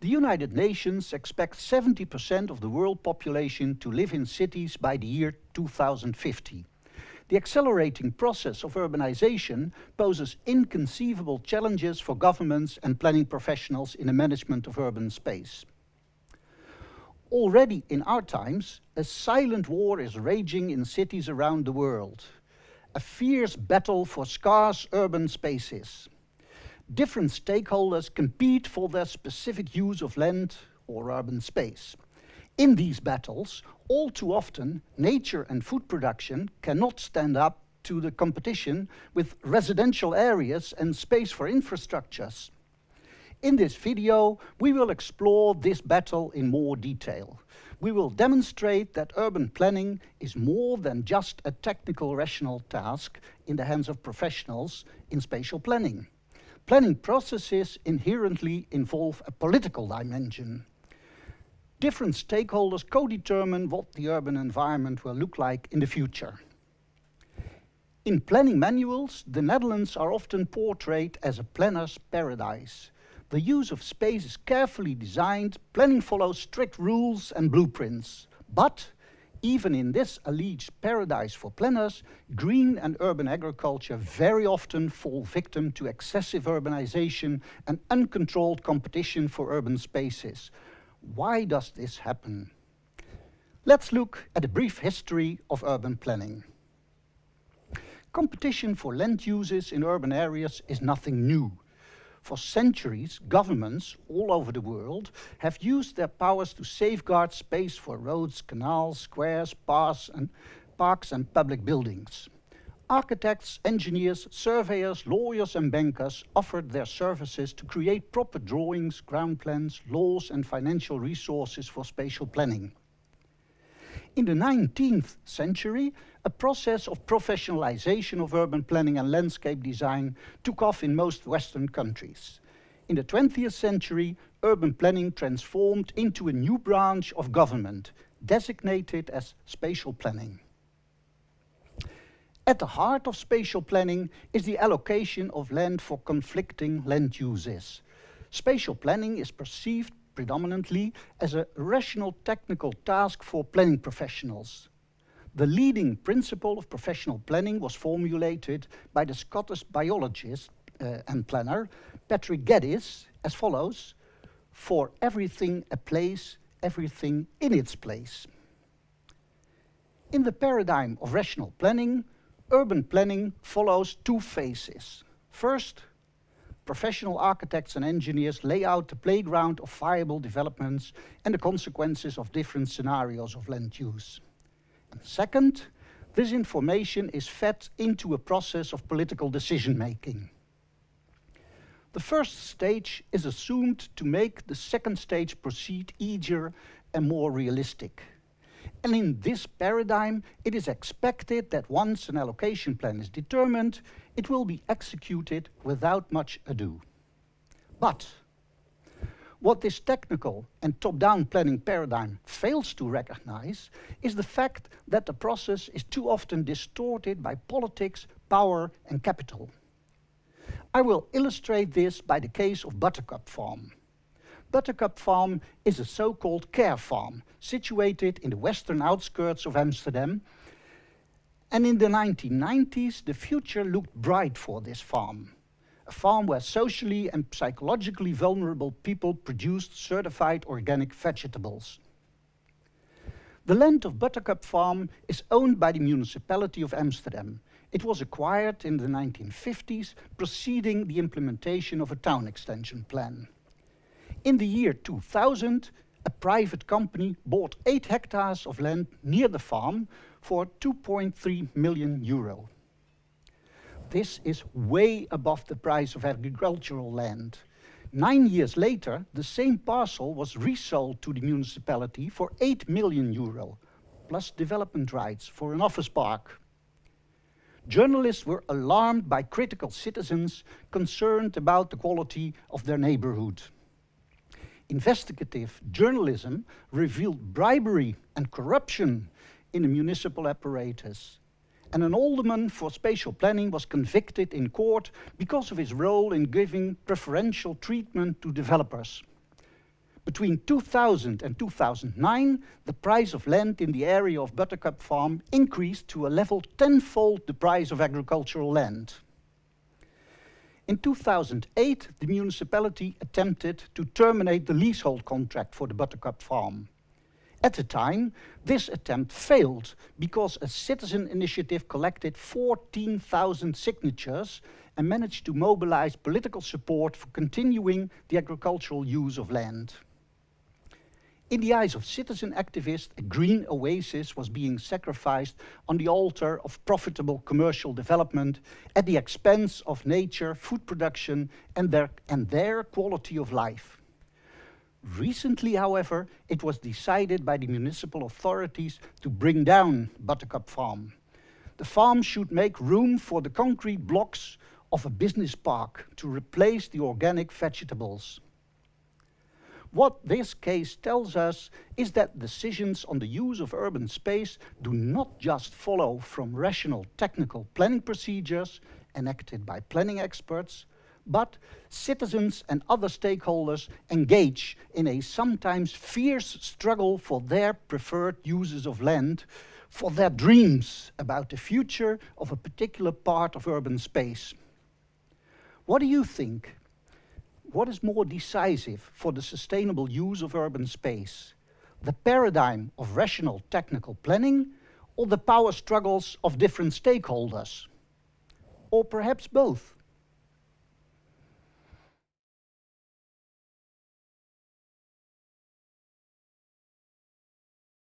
The United Nations expects 70% of the world population to live in cities by the year 2050. The accelerating process of urbanization poses inconceivable challenges for governments and planning professionals in the management of urban space. Already in our times, a silent war is raging in cities around the world. A fierce battle for scarce urban spaces different stakeholders compete for their specific use of land or urban space. In these battles, all too often, nature and food production cannot stand up to the competition with residential areas and space for infrastructures. In this video, we will explore this battle in more detail. We will demonstrate that urban planning is more than just a technical rational task in the hands of professionals in spatial planning. Planning processes inherently involve a political dimension. Different stakeholders co-determine what the urban environment will look like in the future. In planning manuals, the Netherlands are often portrayed as a planner's paradise. The use of space is carefully designed, planning follows strict rules and blueprints. But even in this alleged paradise for planners, green and urban agriculture very often fall victim to excessive urbanization and uncontrolled competition for urban spaces. Why does this happen? Let's look at a brief history of urban planning. Competition for land uses in urban areas is nothing new. For centuries, governments all over the world have used their powers to safeguard space for roads, canals, squares, parks and, parks and public buildings. Architects, engineers, surveyors, lawyers and bankers offered their services to create proper drawings, ground plans, laws and financial resources for spatial planning. In the 19th century, a process of professionalization of urban planning and landscape design took off in most Western countries. In the 20th century, urban planning transformed into a new branch of government, designated as spatial planning. At the heart of spatial planning is the allocation of land for conflicting land uses. Spatial planning is perceived predominantly as a rational technical task for planning professionals. The leading principle of professional planning was formulated by the Scottish biologist uh, and planner Patrick Geddes as follows, for everything a place, everything in its place. In the paradigm of rational planning, urban planning follows two phases. First, professional architects and engineers lay out the playground of viable developments and the consequences of different scenarios of land use. And second, this information is fed into a process of political decision-making. The first stage is assumed to make the second stage proceed easier and more realistic. And in this paradigm, it is expected that once an allocation plan is determined, it will be executed without much ado. But what this technical and top-down planning paradigm fails to recognize is the fact that the process is too often distorted by politics, power and capital. I will illustrate this by the case of Buttercup Farm. Buttercup Farm is a so-called care farm situated in the western outskirts of Amsterdam. And in the 1990s, the future looked bright for this farm. A farm where socially and psychologically vulnerable people produced certified organic vegetables. The land of Buttercup Farm is owned by the municipality of Amsterdam. It was acquired in the 1950s, preceding the implementation of a town extension plan. In the year 2000, a private company bought 8 hectares of land near the farm for 2.3 million euro. This is way above the price of agricultural land. Nine years later, the same parcel was resold to the municipality for 8 million euro, plus development rights for an office park. Journalists were alarmed by critical citizens concerned about the quality of their neighborhood. Investigative journalism revealed bribery and corruption in the municipal apparatus. And an alderman for spatial planning was convicted in court because of his role in giving preferential treatment to developers. Between 2000 and 2009, the price of land in the area of Buttercup Farm increased to a level tenfold the price of agricultural land. In 2008, the municipality attempted to terminate the leasehold contract for the Buttercup farm. At the time, this attempt failed because a citizen initiative collected 14,000 signatures and managed to mobilize political support for continuing the agricultural use of land. In the eyes of citizen activists, a green oasis was being sacrificed on the altar of profitable commercial development at the expense of nature, food production and their, and their quality of life. Recently, however, it was decided by the municipal authorities to bring down Buttercup Farm. The farm should make room for the concrete blocks of a business park to replace the organic vegetables. What this case tells us is that decisions on the use of urban space do not just follow from rational technical planning procedures enacted by planning experts, but citizens and other stakeholders engage in a sometimes fierce struggle for their preferred uses of land, for their dreams about the future of a particular part of urban space. What do you think what is more decisive for the sustainable use of urban space? The paradigm of rational technical planning or the power struggles of different stakeholders? Or perhaps both?